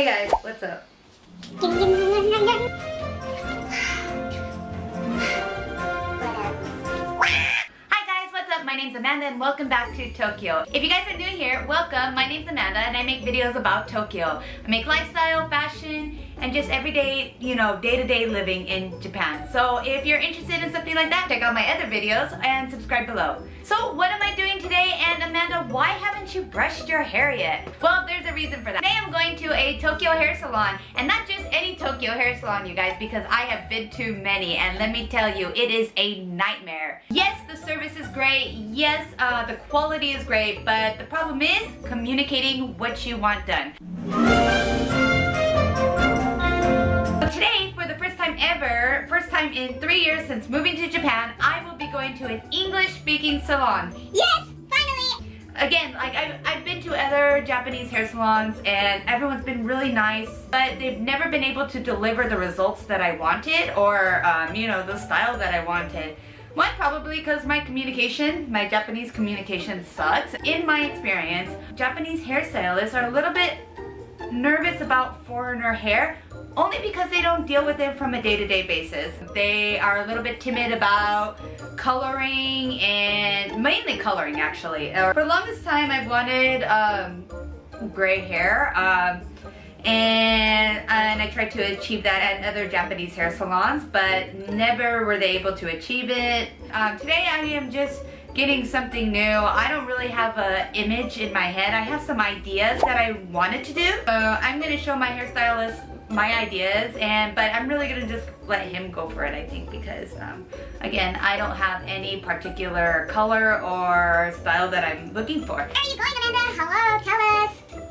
Hey guys, what's up? Hi guys, what's up? My name's Amanda and welcome back to Tokyo. If you guys are new here, welcome. My name's Amanda and I make videos about Tokyo. I make lifestyle, fashion, and just everyday, you know, day-to-day -day living in Japan. So if you're interested in something like that, check out my other videos and subscribe below. So what am I doing today? And Amanda, why haven't you brushed your hair yet? Well, there's a reason for that. Today I'm going to a Tokyo hair salon, and not just any Tokyo hair salon, you guys, because I have been to many, and let me tell you, it is a nightmare. Yes, the service is great. Yes, uh, the quality is great, but the problem is communicating what you want done. Ever, first time in three years since moving to Japan, I will be going to an English-speaking salon. Yes! Finally! Again, like I've, I've been to other Japanese hair salons and everyone's been really nice, but they've never been able to deliver the results that I wanted or, um, you know, the style that I wanted. One, probably because my communication, my Japanese communication sucks. In my experience, Japanese hairstylists are a little bit nervous about foreigner hair only because they don't deal with it from a day-to-day -day basis. They are a little bit timid about coloring and mainly coloring actually. For the longest time I've wanted um, gray hair um, and, and I tried to achieve that at other Japanese hair salons but never were they able to achieve it. Um, today I am just getting something new. I don't really have an image in my head. I have some ideas that I wanted to do. Uh, I'm going to show my hairstylist my ideas and but I'm really gonna just let him go for it I think because um, again I don't have any particular color or style that I'm looking for. Are you going Amanda? Hello, tell us.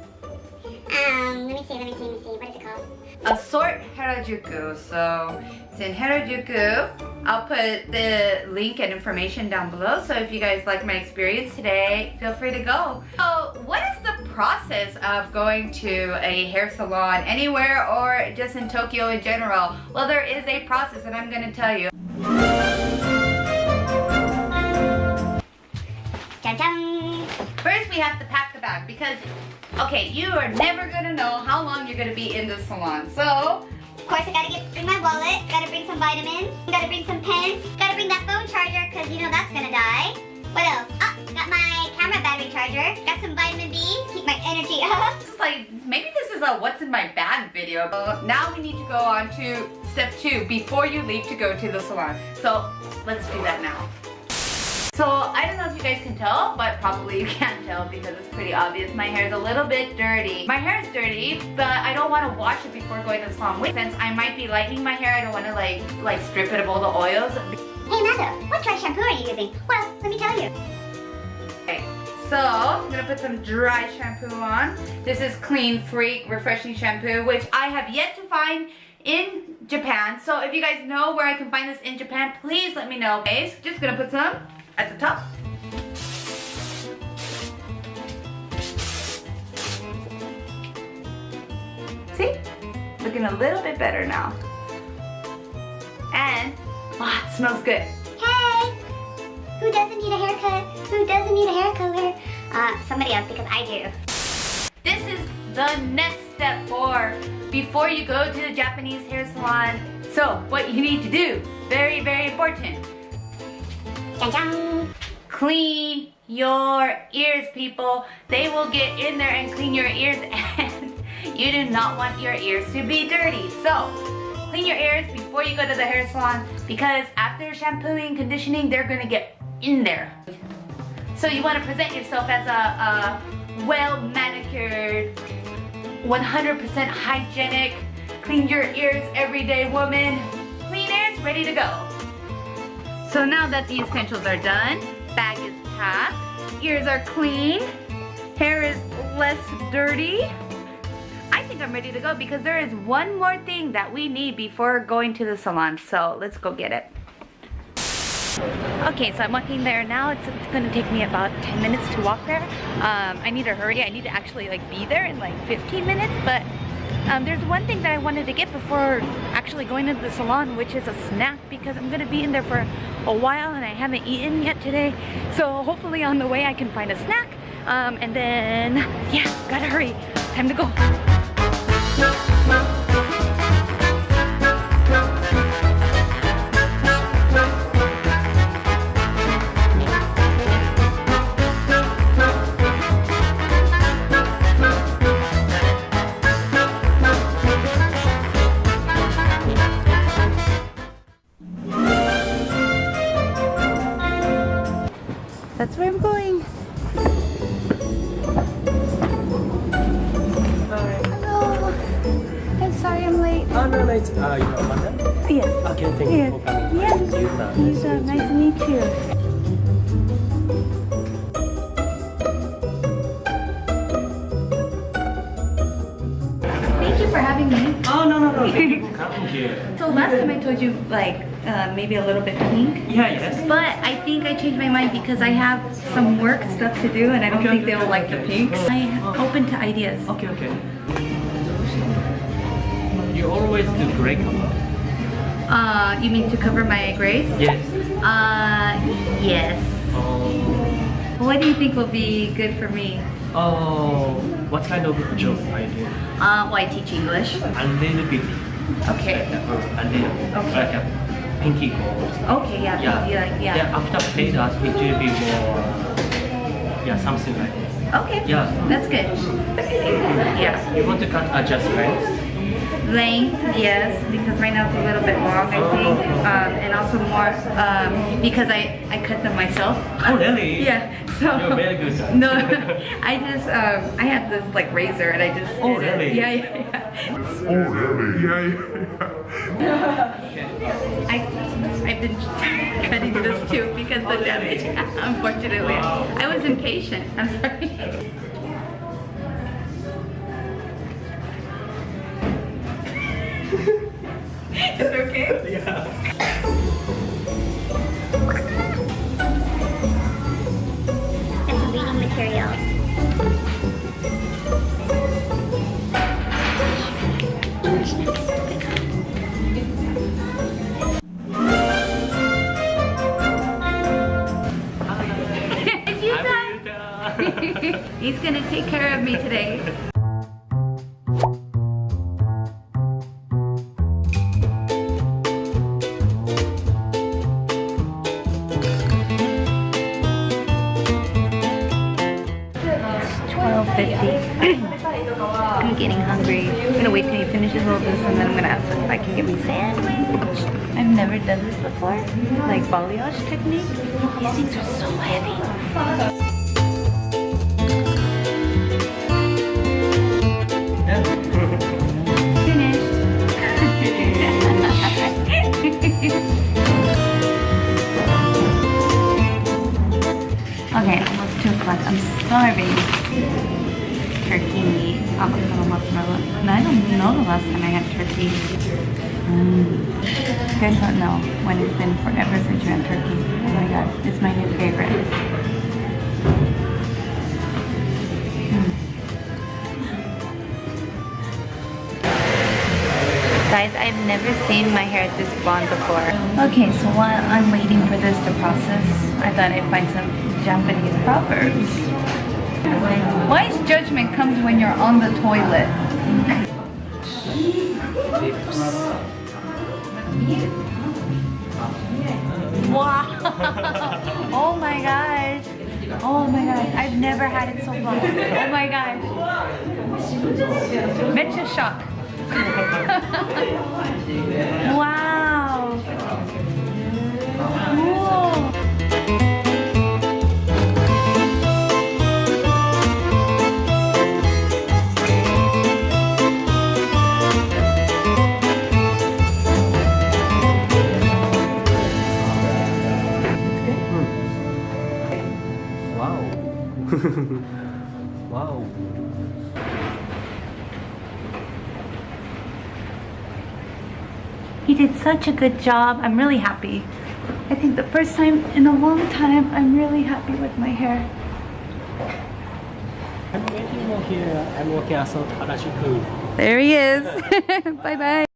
Um, let me see, let me see, let me see. What is it called? Assort Harajuku. So it's in Harajuku. I'll put the link and information down below. So if you guys like my experience today, feel free to go. So what is the process of going to a hair salon anywhere or just in Tokyo in general? Well, there is a process and I'm gonna tell you. First, we have to pack the bag because, okay, you are never gonna know how long you're gonna be in the salon. So, of course, I gotta get bring my wallet, gotta bring some vitamins, gotta bring some pens, gotta bring that phone charger because you know that's gonna die. What else? Oh, got my camera battery charger, got some vitamin B, keep my energy up. It's like, maybe this is a what's in my bag video. But now we need to go on to step two before you leave to go to the salon. So, let's do that now. So I don't know if you guys can tell, but probably you can't tell because it's pretty obvious. My hair is a little bit dirty. My hair is dirty, but I don't want to wash it before going to the salon. Since I might be lightening my hair, I don't want to like like strip it of all the oils. Hey Amanda, what dry shampoo are you using? Well, let me tell you. Okay, so I'm gonna put some dry shampoo on. This is Clean Freak Refreshing Shampoo, which I have yet to find in Japan. So if you guys know where I can find this in Japan, please let me know. Okay, so just gonna put some at the top. See? Looking a little bit better now. And, ah, it smells good. Hey! Who doesn't need a haircut? Who doesn't need a hair color? Uh, somebody else because I do. This is the next step for before you go to the Japanese hair salon. So, what you need to do, very, very important Clean your ears, people. They will get in there and clean your ears and you do not want your ears to be dirty. So, clean your ears before you go to the hair salon because after shampooing, and conditioning, they're gonna get in there. So you wanna present yourself as a, a well manicured, 100% hygienic, clean your ears every day woman. Clean ears, ready to go. So now that the essentials are done, bag is packed, ears are clean, hair is less dirty, I think I'm ready to go because there is one more thing that we need before going to the salon. So let's go get it. Okay, so I'm walking there now. It's, it's gonna take me about 10 minutes to walk there. Um, I need to hurry. I need to actually like be there in like 15 minutes, but um, there's one thing that I wanted to get before actually going into the salon, which is a snack because I'm going to be in there for a while and I haven't eaten yet today. So hopefully on the way I can find a snack. Um, and then, yeah, gotta hurry. Time to go. I'm late. No, no, it's uh, your mother? Yes. Okay, thank Yeah. you for coming. Yeah. This is Yuta. He's uh, nice to meet you. Thank you for having me. Oh, no, no, no, thank you for coming here. So last time I told you like uh, maybe a little bit pink. Yeah, yes. But I think I changed my mind because I have some work stuff to do and I don't Okay, think okay, they will okay, like the okay. pinks. I'm open to ideas. Okay, okay. You always do gray color. Uh, you mean to cover my grays? Yes. Uh, yes. Oh, What do you think will be good for me? oh, what kind of job I do? Uh, well, I teach English. A little bit. Okay. A little. Okay. Like a pinky gold. Okay, yeah, Yeah. yeah, like, yeah. Yeah, after paid us, it will be more, yeah, something like this. Okay. Yeah. That's good. Yeah. You want to cut adjust length? Length, yes, because right now it's a little bit long, I think. Um, and also more um, because I, I cut them myself. Oh, really? Yeah. So You're very good. No, I just um, I had this like razor and I just Oh, really? Yeah, yeah, yeah. Oh, really? Yeah, yeah. I I've been cutting this too because the damage. Unfortunately, I was impatient. I'm sorry. Is it okay? Yeah. And some reading material. English next. You, I'm Dad. Yuta. He's gonna take care of me today. I'm getting hungry. I'm gonna wait till he finishes all this and then I'm gonna ask him if I can get me sandwich. I've never done this before. Like balayage technique. These things are so heavy. Last I had turkey. Mm. You guys don't know when it's been forever since you had turkey. Oh my god, it's my new favorite. Guys, I've never seen my hair this blonde before. Okay, so while I'm waiting for this to process, I thought I'd find some Japanese proverbs. Wise judgment comes when you're on the toilet. Wow! oh my gosh! Oh my gosh! I've never had it so long. Oh my gosh! Mental shock. wow! Cool. He did such a good job. I'm really happy. I think the first time in a long time, I'm really happy with my hair. I'm waiting here. I'm working at Harajuku. There he is. bye bye.